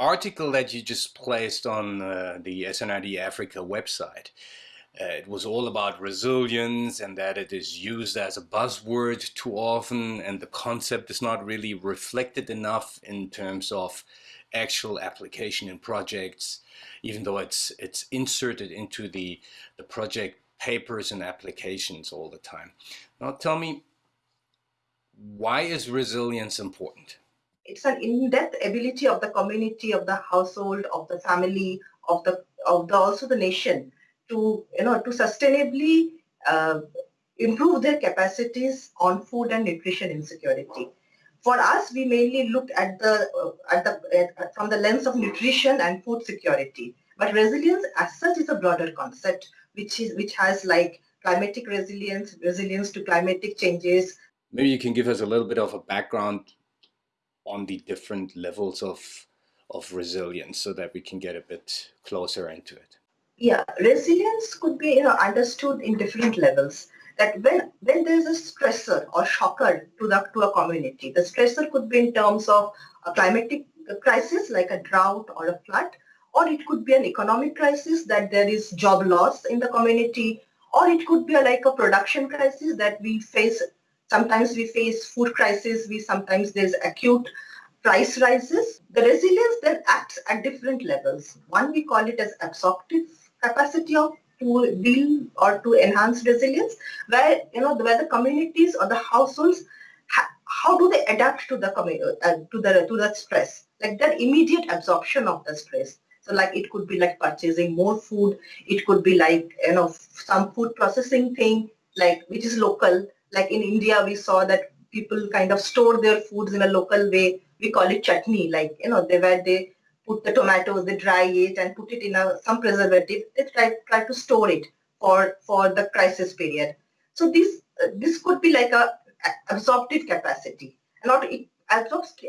article that you just placed on uh, the SNRD Africa website, uh, it was all about resilience and that it is used as a buzzword too often and the concept is not really reflected enough in terms of actual application in projects, even though it's it's inserted into the, the project papers and applications all the time. Now tell me, why is resilience important? It's an in-depth ability of the community, of the household, of the family, of the of the also the nation to you know to sustainably uh, improve their capacities on food and nutrition insecurity. For us, we mainly looked at the uh, at the at, from the lens of nutrition and food security. But resilience, as such, is a broader concept, which is which has like climatic resilience, resilience to climatic changes. Maybe you can give us a little bit of a background on the different levels of of resilience so that we can get a bit closer into it? Yeah, resilience could be you know, understood in different levels. That when when there is a stressor or shocker to the to a community, the stressor could be in terms of a climatic crisis like a drought or a flood, or it could be an economic crisis that there is job loss in the community, or it could be a, like a production crisis that we face Sometimes we face food crisis. We sometimes there's acute price rises. The resilience then acts at different levels. One, we call it as absorptive capacity of to deal or to enhance resilience, where you know where the communities or the households how do they adapt to the uh, to the to the stress, like that immediate absorption of the stress. So like it could be like purchasing more food. It could be like you know some food processing thing like which is local like in India, we saw that people kind of store their foods in a local way. We call it chutney, like, you know, they where they put the tomatoes, they dry it and put it in a, some preservative. They try, try to store it for, for the crisis period. So this, uh, this could be like a, absorptive capacity. Not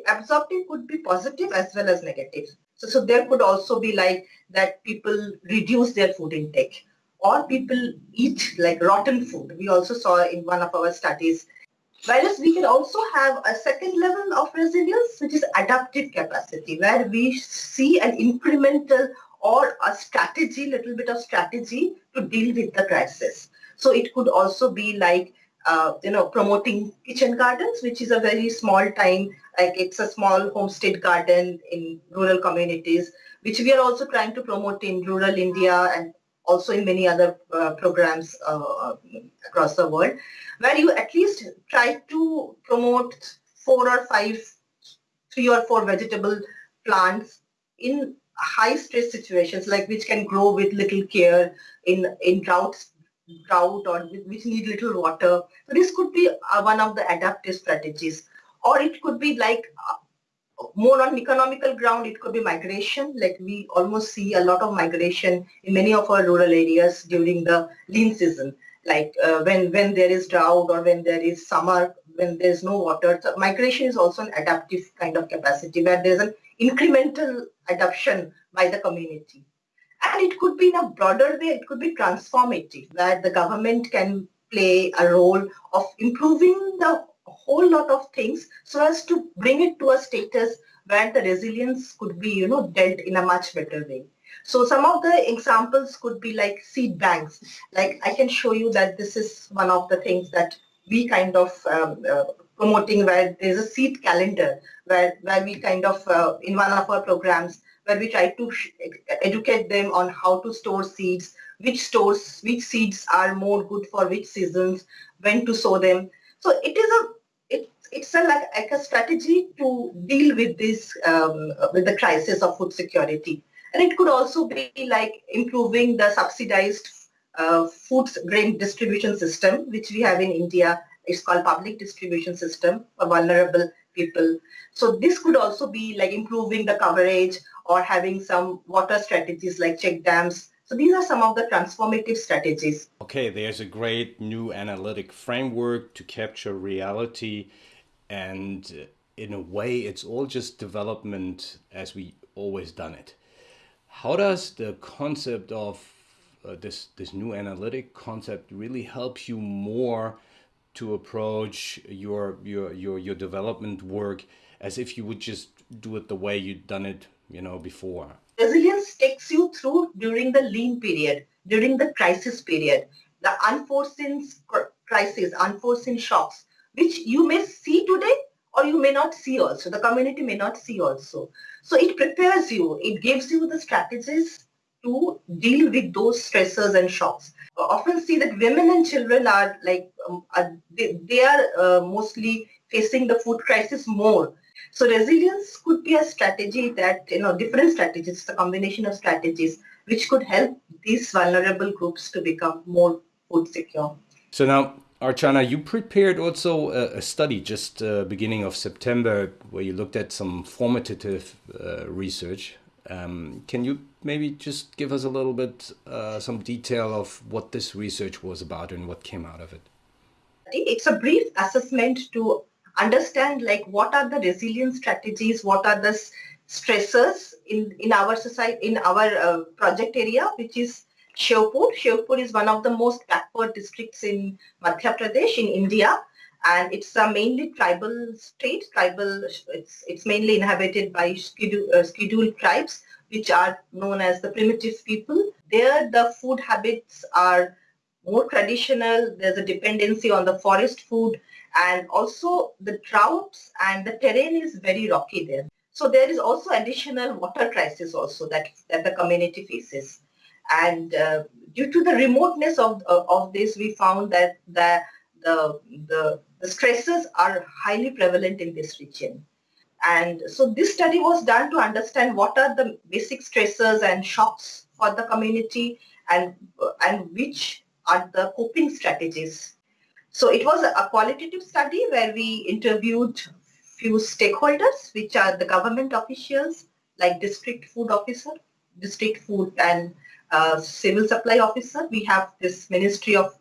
absorptive could be positive as well as negative. So, so there could also be like that people reduce their food intake or people eat like rotten food. We also saw in one of our studies. Whereas we can also have a second level of resilience, which is adaptive capacity, where we see an incremental or a strategy, little bit of strategy to deal with the crisis. So it could also be like, uh, you know, promoting kitchen gardens, which is a very small time, like it's a small homestead garden in rural communities, which we are also trying to promote in rural India and also in many other uh, programs uh, across the world, where you at least try to promote four or five, three or four vegetable plants in high stress situations, like which can grow with little care in, in droughts drought or which need little water. So this could be uh, one of the adaptive strategies. Or it could be like uh, more on economical ground, it could be migration. Like we almost see a lot of migration in many of our rural areas during the lean season. Like uh, when, when there is drought or when there is summer, when there's no water. So migration is also an adaptive kind of capacity where there's an incremental adoption by the community. And it could be in a broader way, it could be transformative, where the government can play a role of improving the whole lot of things so as to bring it to a status where the resilience could be, you know, dealt in a much better way. So some of the examples could be like seed banks. Like I can show you that this is one of the things that we kind of um, uh, promoting where there's a seed calendar where, where we kind of, uh, in one of our programs, where we try to educate them on how to store seeds, which stores, which seeds are more good for which seasons, when to sow them. So it is a it's a, like, like, a strategy to deal with this, um, with the crisis of food security. And it could also be like improving the subsidized uh, food grain distribution system, which we have in India. It's called public distribution system for vulnerable people. So this could also be like improving the coverage or having some water strategies like check dams. So these are some of the transformative strategies. Okay, there's a great new analytic framework to capture reality and in a way it's all just development as we always done it. How does the concept of uh, this this new analytic concept really help you more to approach your your your your development work as if you would just do it the way you'd done it you know, before? Resilience takes you through during the lean period, during the crisis period, the unforeseen crisis, unforeseen shocks, which you may see today or you may not see also. The community may not see also. So it prepares you. It gives you the strategies to deal with those stressors and shocks. I often see that women and children are like, um, are, they, they, are uh, mostly facing the food crisis more. So resilience could be a strategy that, you know, different strategies, a combination of strategies, which could help these vulnerable groups to become more food secure. So now, Archana, you prepared also a, a study just uh, beginning of September where you looked at some formative uh, research. Um, can you maybe just give us a little bit uh, some detail of what this research was about and what came out of it? It's a brief assessment to understand like what are the resilience strategies, what are the stressors in, in our society, in our uh, project area, which is Shivpur. Shivpur is one of the most backward districts in Madhya Pradesh in India and it's a mainly tribal state, tribal, it's, it's mainly inhabited by scheduled, uh, scheduled tribes which are known as the primitive people. There the food habits are more traditional, there's a dependency on the forest food and also the droughts and the terrain is very rocky there. So there is also additional water crisis also that, that the community faces. And uh, due to the remoteness of, of, of, this, we found that the, the, the, the stresses are highly prevalent in this region. And so this study was done to understand what are the basic stressors and shocks for the community and, and which are the coping strategies. So it was a qualitative study where we interviewed few stakeholders, which are the government officials like district food officer, district food and uh, civil supply officer. We have this Ministry of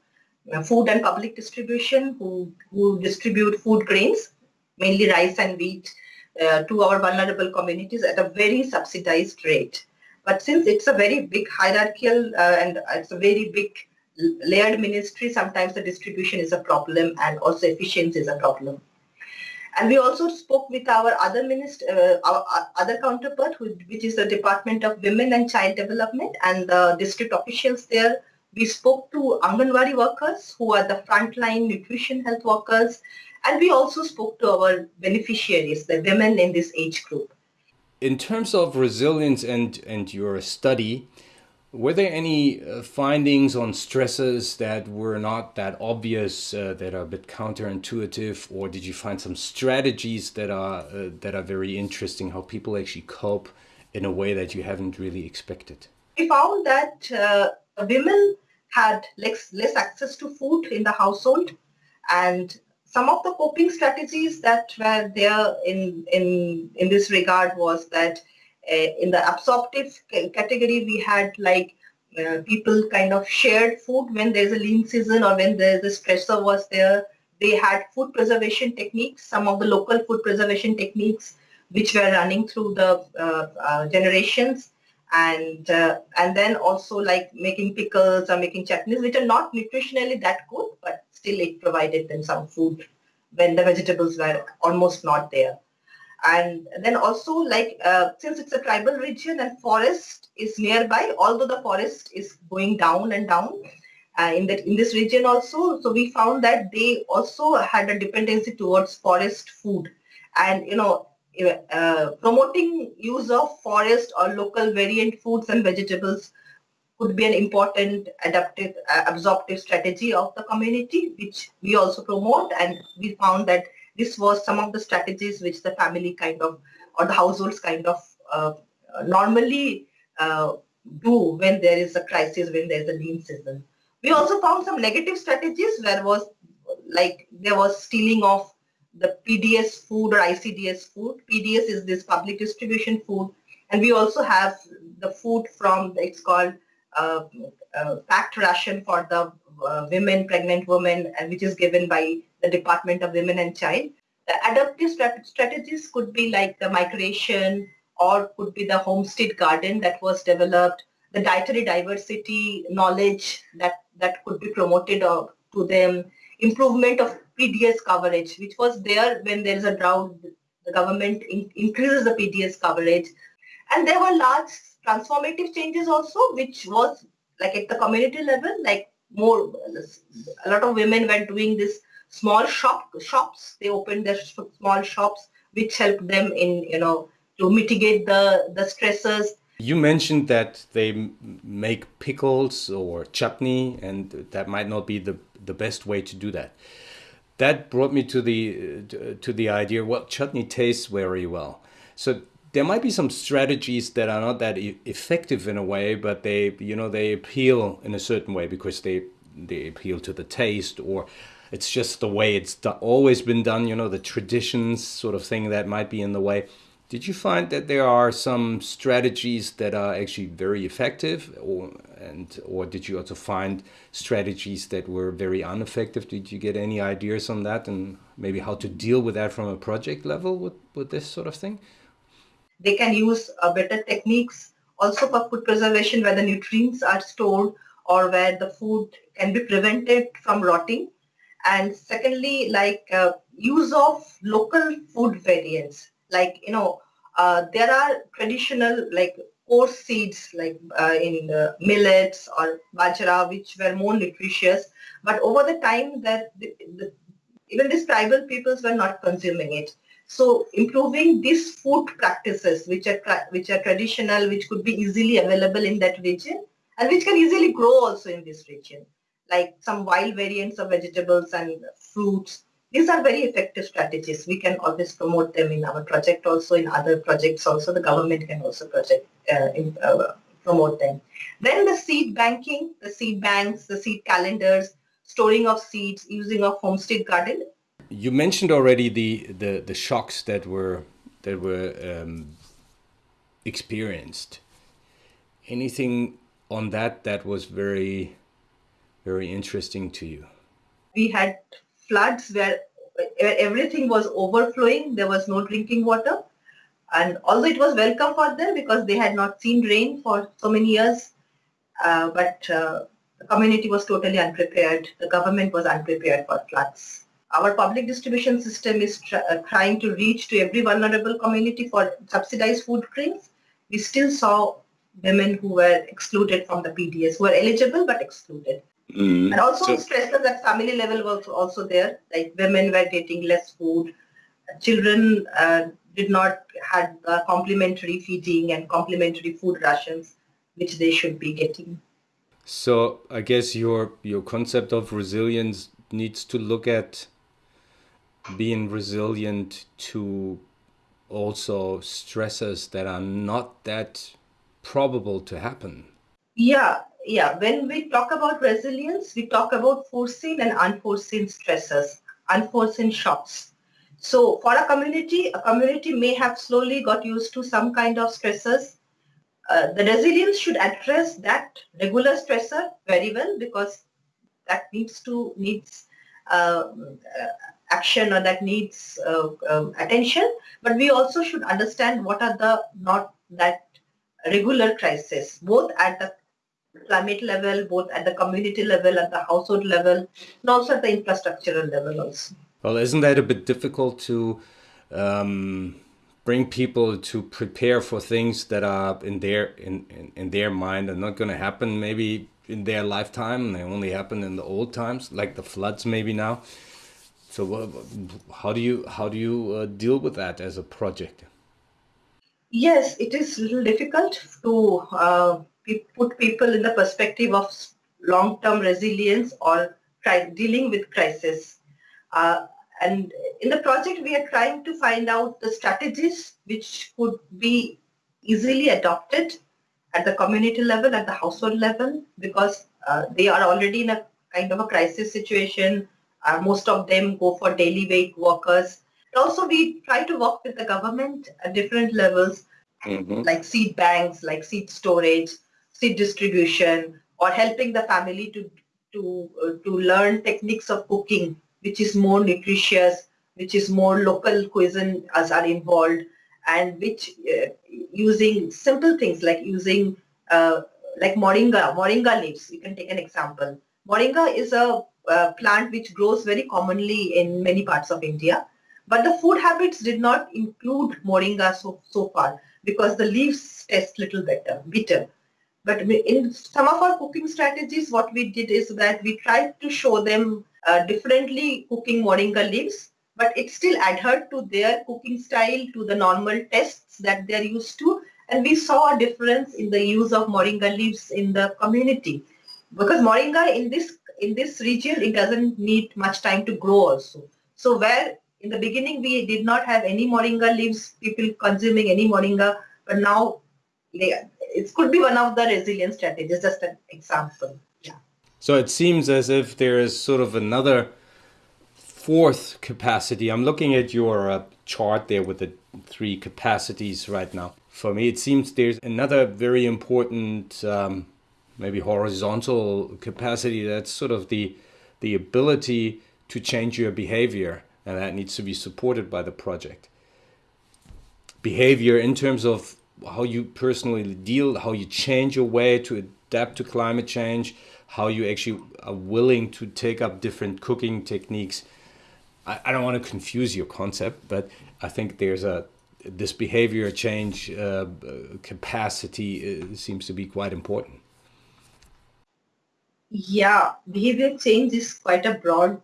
Food and Public Distribution who, who distribute food grains, mainly rice and wheat, uh, to our vulnerable communities at a very subsidized rate. But since it's a very big hierarchical uh, and it's a very big layered ministry, sometimes the distribution is a problem and also efficiency is a problem. And we also spoke with our other minister, uh, our, our, other counterpart, who, which is the Department of Women and Child Development and the district officials there. We spoke to Anganwadi workers who are the frontline nutrition health workers. And we also spoke to our beneficiaries, the women in this age group. In terms of resilience and, and your study, were there any uh, findings on stresses that were not that obvious, uh, that are a bit counterintuitive, or did you find some strategies that are uh, that are very interesting? How people actually cope in a way that you haven't really expected? We found that uh, women had less less access to food in the household, and some of the coping strategies that were there in in in this regard was that in the absorptive category, we had like uh, people kind of shared food when there's a lean season or when the, the stressor was there. They had food preservation techniques, some of the local food preservation techniques which were running through the uh, uh, generations and uh, and then also like making pickles or making chutneys which are not nutritionally that good but still it provided them some food when the vegetables were almost not there and then also like uh, since it's a tribal region and forest is nearby although the forest is going down and down uh, in that in this region also so we found that they also had a dependency towards forest food. And you know uh, promoting use of forest or local variant foods and vegetables could be an important adaptive uh, absorptive strategy of the community which we also promote. And we found that this was some of the strategies which the family kind of or the households kind of uh, normally uh, do when there is a crisis, when there is a lean season. We also found some negative strategies where was like there was stealing of the PDS food or ICDS food. PDS is this public distribution food. And we also have the food from, it's called uh, uh, packed ration for the uh, women, pregnant women, which is given by the Department of Women and Child. The adaptive strat strategies could be like the migration or could be the homestead garden that was developed, the dietary diversity knowledge that, that could be promoted uh, to them, improvement of PDS coverage, which was there when there is a drought, the government in, increases the PDS coverage. And there were large transformative changes also, which was like at the community level, like more, a lot of women were doing this small shop shops. They opened their small shops, which helped them in, you know, to mitigate the, the stresses. You mentioned that they make pickles or chutney, and that might not be the, the best way to do that. That brought me to the to the idea. Well, chutney tastes very well, so there might be some strategies that are not that effective in a way, but they, you know, they appeal in a certain way because they they appeal to the taste or it's just the way it's always been done. You know, the traditions sort of thing that might be in the way. Did you find that there are some strategies that are actually very effective, or and or did you also find strategies that were very ineffective? Did you get any ideas on that, and maybe how to deal with that from a project level with with this sort of thing? They can use uh, better techniques also for food preservation where the nutrients are stored or where the food can be prevented from rotting. And secondly, like uh, use of local food variants. Like, you know, uh, there are traditional like coarse seeds like uh, in the millets or bajra, which were more nutritious. But over the time that the, the, even these tribal peoples were not consuming it. So improving these food practices, which are which are traditional, which could be easily available in that region, and which can easily grow also in this region, like some wild variants of vegetables and fruits. These are very effective strategies. We can always promote them in our project, also in other projects. Also, the government can also project uh, in, uh, promote them. Then the seed banking, the seed banks, the seed calendars, storing of seeds, using of homestead garden you mentioned already the, the, the shocks that were that were um, experienced. Anything on that that was very very interesting to you? We had floods where everything was overflowing. There was no drinking water. And although it was welcome for them because they had not seen rain for so many years, uh, but uh, the community was totally unprepared. The government was unprepared for floods our public distribution system is uh, trying to reach to every vulnerable community for subsidized food grains, we still saw women who were excluded from the PDS, who were eligible but excluded. Mm. And also so, stresses at family level was also there, like women were getting less food, children uh, did not had uh, complementary feeding and complementary food rations, which they should be getting. So I guess your your concept of resilience needs to look at being resilient to also stresses that are not that probable to happen. Yeah, yeah. When we talk about resilience, we talk about foreseen and unforeseen stresses, unforeseen shocks. So for a community, a community may have slowly got used to some kind of stresses. Uh, the resilience should address that regular stressor very well because that needs to needs uh, action or that needs uh, uh, attention, but we also should understand what are the not that regular crisis, both at the climate level, both at the community level, at the household level, and also at the infrastructural level also. Well, isn't that a bit difficult to um, bring people to prepare for things that are in their in, in, in their mind are not going to happen maybe in their lifetime, they only happen in the old times, like the floods maybe now. So how do you how do you uh, deal with that as a project? Yes, it is little difficult to uh, put people in the perspective of long-term resilience or dealing with crisis. Uh, and in the project, we are trying to find out the strategies which could be easily adopted at the community level, at the household level, because uh, they are already in a kind of a crisis situation uh, most of them go for daily wage workers. But also we try to work with the government at different levels, mm-hmm. like seed banks, like seed storage, seed distribution, or helping the family to to uh, to learn techniques of cooking, which is more nutritious, which is more local cuisine as are involved, and which uh, using simple things like using uh, like moringa, moringa leaves. You can take an example. Moringa is a uh, plant which grows very commonly in many parts of India. But the food habits did not include moringa so, so far. because the leaves taste little better, bitter. But in some of our cooking strategies, what we did is that we tried to show them uh, differently cooking moringa leaves, but it still adhered to their cooking style, to the normal tests that they're used to. And we saw a difference in the use of moringa leaves in the community. Because moringa in this in this region, it doesn't need much time to grow also. So where in the beginning we did not have any moringa leaves, people consuming any moringa, but now it could be one of the resilience strategies, just an example. Yeah. So it seems as if there is sort of another fourth capacity. I'm looking at your uh, chart there with the three capacities right now. For me, it seems there's another very important, um, maybe horizontal capacity. That's sort of the the ability to change your behavior, and that needs to be supported by the project. Behavior in terms of how you personally deal, how you change your way to adapt to climate change, how you actually are willing to take up different cooking techniques. I, I don't want to confuse your concept, but I think there's a this behavior change uh, capacity uh, seems to be quite important. Yeah, behavior change is quite a broad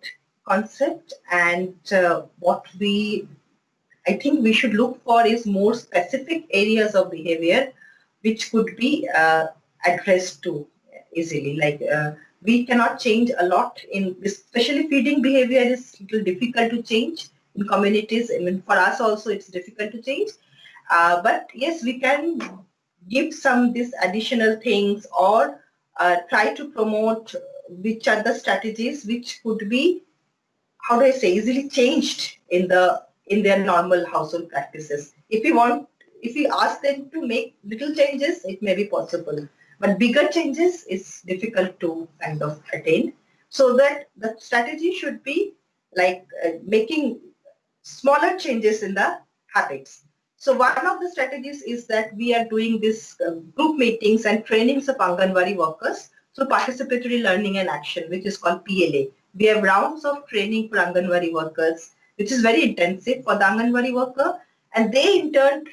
concept, and uh, what we I think we should look for is more specific areas of behavior which could be uh, addressed to easily. Like uh, we cannot change a lot in, especially feeding behavior is little difficult to change in communities. I mean, for us also it's difficult to change. Uh, but yes, we can give some these additional things or uh, try to promote which are the strategies which could be, how do I say, easily changed in the in their normal household practices. If we want, if we ask them to make little changes, it may be possible. But bigger changes is difficult to kind of attain. So that the strategy should be like uh, making smaller changes in the habits. So one of the strategies is that we are doing this uh, group meetings and trainings of Anganwadi workers through participatory learning and action, which is called PLA. We have rounds of training for Anganwadi workers which is very intensive for the Anganwadi worker. And they in turn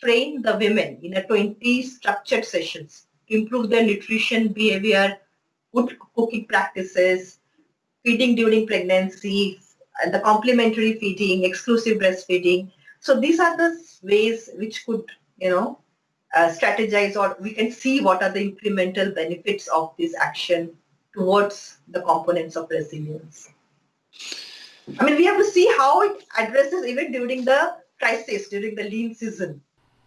train the women in a 20 structured sessions to improve their nutrition, behavior, good cooking practices, feeding during pregnancy, and the complementary feeding, exclusive breastfeeding. So these are the ways which could, you know, uh, strategize or we can see what are the incremental benefits of this action towards the components of resilience. I mean, we have to see how it addresses even during the crisis, during the lean season.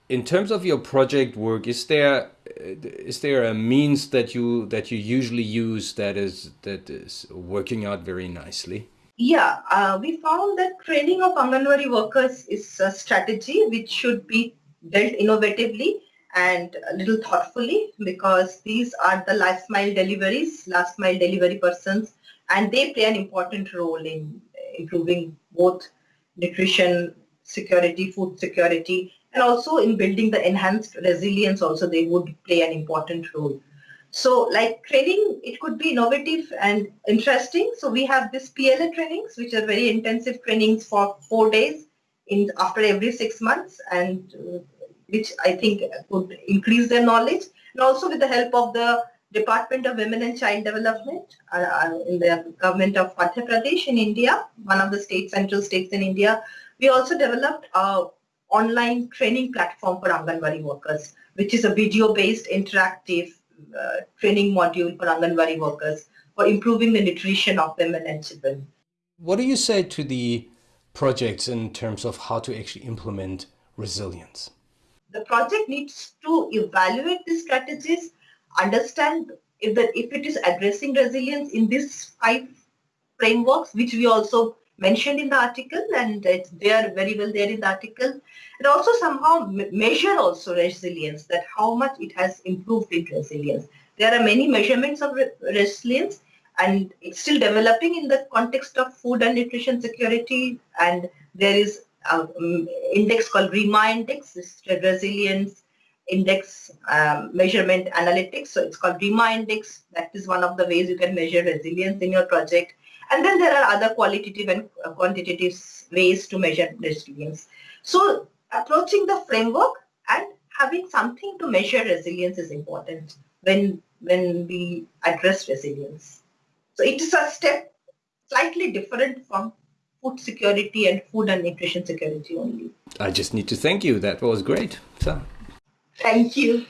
In terms of your project work, is there is there a means that you that you usually use that is that is working out very nicely? Yeah, uh, we found that training of Anganwadi workers is a strategy which should be dealt innovatively and a little thoughtfully because these are the last mile deliveries, last mile delivery persons, and they play an important role in improving both nutrition security, food security, and also in building the enhanced resilience also they would play an important role. So like training, it could be innovative and interesting. So we have this PLA trainings, which are very intensive trainings for four days in after every six months and uh, which I think could increase their knowledge. And also with the help of the Department of Women and Child Development uh, uh, in the government of Madhya Pradesh in India, one of the state central states in India. We also developed a online training platform for Anganwadi workers, which is a video-based interactive Uh, training module for Anganwadi workers for improving the nutrition of women and children. What do you say to the projects in terms of how to actually implement resilience? The project needs to evaluate the strategies understand if that if it is addressing resilience in these five frameworks, which we also mentioned in the article, and they are very well there in the article, and also somehow measure also resilience, that how much it has improved in resilience. There are many measurements of re resilience, and it's still developing in the context of food and nutrition security, and there is an index called RIMA index, resilience index um, measurement analytics. So it's called RIMA index. That is one of the ways you can measure resilience in your project. And then there are other qualitative and quantitative ways to measure resilience. So approaching the framework and having something to measure resilience is important when when we address resilience. So it is a step slightly different from food security and food and nutrition security only. I just need to thank you. That was great. So. Thank you.